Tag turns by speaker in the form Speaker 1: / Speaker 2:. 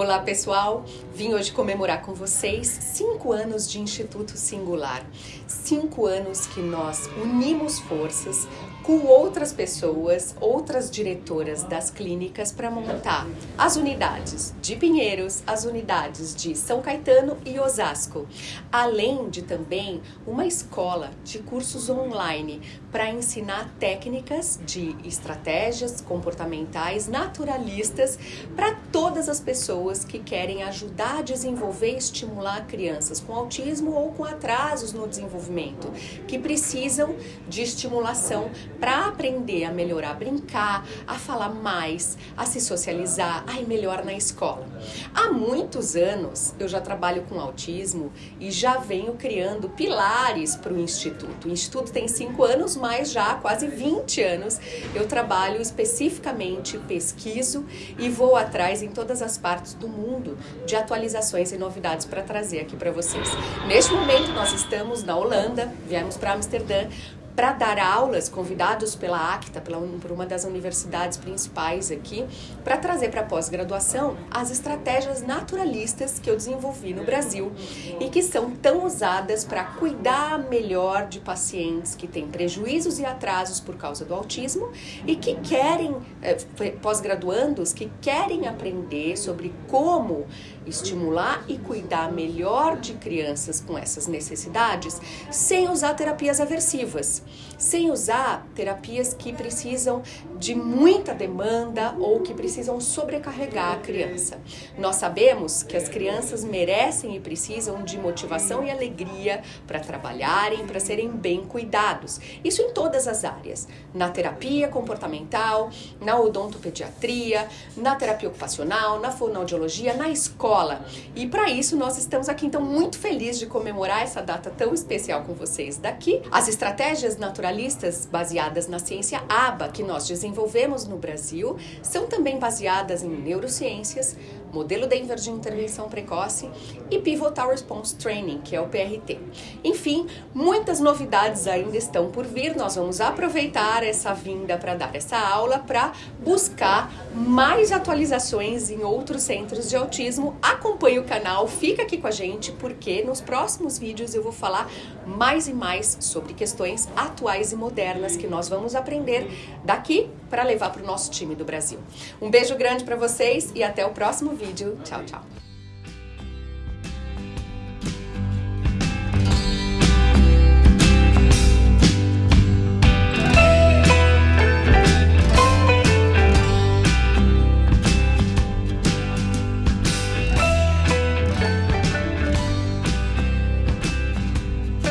Speaker 1: Olá pessoal, vim hoje comemorar com vocês cinco anos de Instituto Singular. Cinco anos que nós unimos forças com outras pessoas, outras diretoras das clínicas para montar as unidades de Pinheiros, as unidades de São Caetano e Osasco, além de também uma escola de cursos online para ensinar técnicas de estratégias comportamentais naturalistas para todas as pessoas que querem ajudar a desenvolver e estimular crianças com autismo ou com atrasos no desenvolvimento, que precisam de estimulação para aprender a melhorar, a brincar, a falar mais, a se socializar, a ir melhor na escola. Há muitos anos eu já trabalho com autismo e já venho criando pilares para o Instituto. O Instituto tem cinco anos, mas já há quase 20 anos eu trabalho especificamente, pesquiso e vou atrás em todas as partes do mundo de atualizações e novidades para trazer aqui para vocês. Neste momento nós estamos na Holanda, viemos para Amsterdã para dar aulas, convidados pela ACTA, pela, por uma das universidades principais aqui, para trazer para pós-graduação as estratégias naturalistas que eu desenvolvi no Brasil e que são tão usadas para cuidar melhor de pacientes que têm prejuízos e atrasos por causa do autismo e que querem, eh, pós-graduandos, que querem aprender sobre como estimular e cuidar melhor de crianças com essas necessidades sem usar terapias aversivas sem usar terapias que precisam de muita demanda ou que precisam sobrecarregar a criança. Nós sabemos que as crianças merecem e precisam de motivação e alegria para trabalharem, para serem bem cuidados. Isso em todas as áreas, na terapia comportamental, na odontopediatria, na terapia ocupacional, na fonoaudiologia, na escola. E para isso nós estamos aqui então muito felizes de comemorar essa data tão especial com vocês daqui. As estratégias naturalistas baseadas na ciência ABA que nós desenvolvemos no Brasil são também baseadas em neurociências, modelo Denver de intervenção precoce e Pivotal Response Training, que é o PRT. Enfim, muitas novidades ainda estão por vir. Nós vamos aproveitar essa vinda para dar essa aula para buscar mais atualizações em outros centros de autismo. Acompanhe o canal, fica aqui com a gente porque nos próximos vídeos eu vou falar mais e mais sobre questões atuais e modernas que nós vamos aprender daqui para levar para o nosso time do Brasil. Um beijo grande para vocês e até o próximo 维族悄悄。